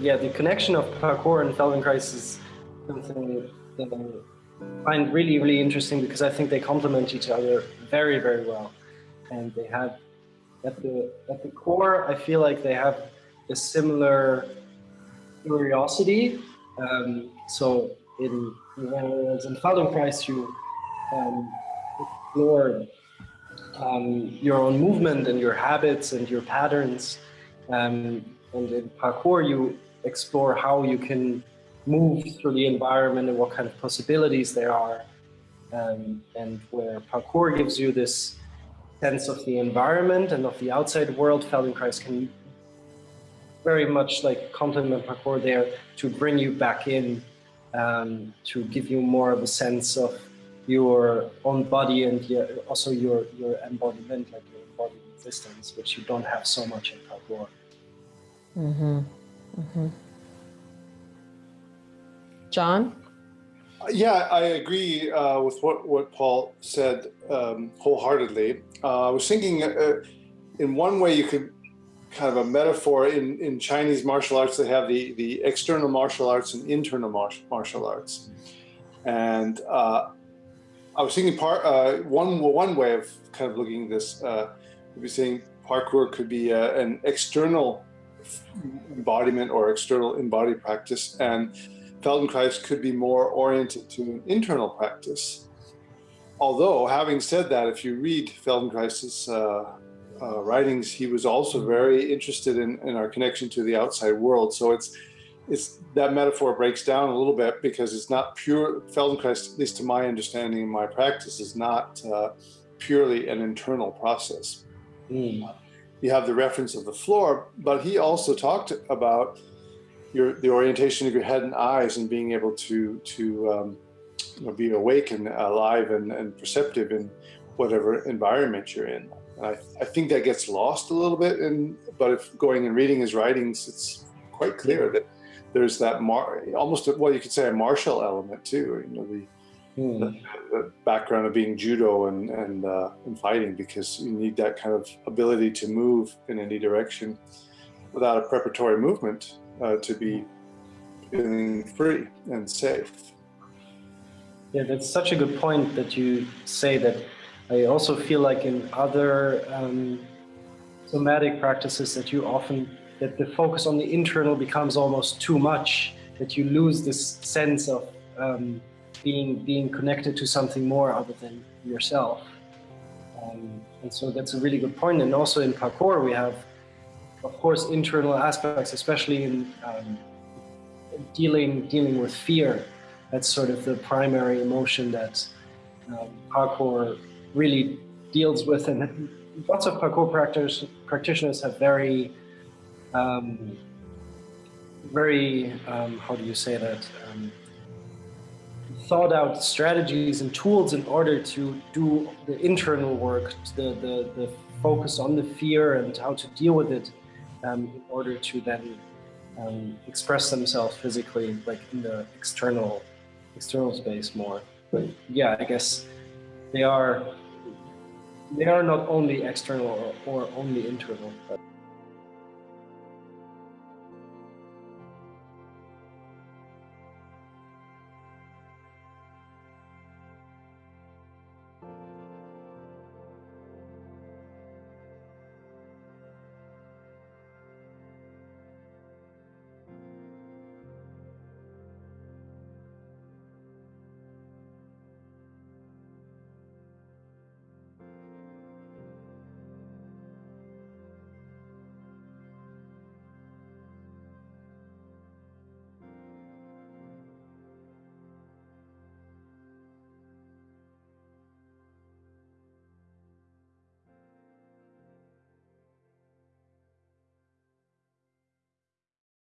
Yeah, the connection of parkour and Feldenkrais is something that I find really, really interesting because I think they complement each other very, very well. And they have, at the, at the core, I feel like they have a similar curiosity. Um, so in, in Feldenkrais, you um, explore um, your own movement and your habits and your patterns. Um, and in parkour, you explore how you can move through the environment and what kind of possibilities there are. Um, and where parkour gives you this sense of the environment and of the outside world, Feldenkrais can very much like complement parkour there to bring you back in, um, to give you more of a sense of your own body and also your, your embodiment, like your embodied existence, which you don't have so much in parkour. Mm-hmm. Mm-hmm. John? Yeah, I agree uh, with what, what Paul said um, wholeheartedly. Uh, I was thinking uh, in one way you could kind of a metaphor in, in Chinese martial arts, they have the, the external martial arts and internal martial arts. And uh, I was thinking part, uh, one, one way of kind of looking at this, uh, would be saying parkour could be uh, an external embodiment or external embodied practice. And Feldenkrais could be more oriented to an internal practice. Although, having said that, if you read Feldenkrais's uh, uh, writings, he was also very interested in, in our connection to the outside world. So it's it's that metaphor breaks down a little bit because it's not pure Feldenkrais, at least to my understanding and my practice, is not uh, purely an internal process. Mm. You have the reference of the floor, but he also talked about your the orientation of your head and eyes and being able to to um, you know, be awake and alive and, and perceptive in whatever environment you're in. I, I, think that gets lost a little bit, in, but if going and reading his writings, it's quite clear that there's that almost well you could say a martial element too. You know the, mm. the, the background of being judo and and, uh, and fighting because you need that kind of ability to move in any direction without a preparatory movement uh, to be feeling free and safe. Yeah, that's such a good point that you say that. I also feel like in other um, somatic practices that you often, that the focus on the internal becomes almost too much, that you lose this sense of um, being, being connected to something more other than yourself. Um, and so that's a really good point. And also in parkour, we have of course, internal aspects, especially in um, dealing dealing with fear. That's sort of the primary emotion that um, parkour really deals with, and lots of parkour practitioners practitioners have very, um, very um, how do you say that? Thought out strategies and tools in order to do the internal work, the, the, the focus on the fear and how to deal with it um, in order to then um, express themselves physically, like in the external external space more. But yeah, I guess they are they are not only external or, or only internal. But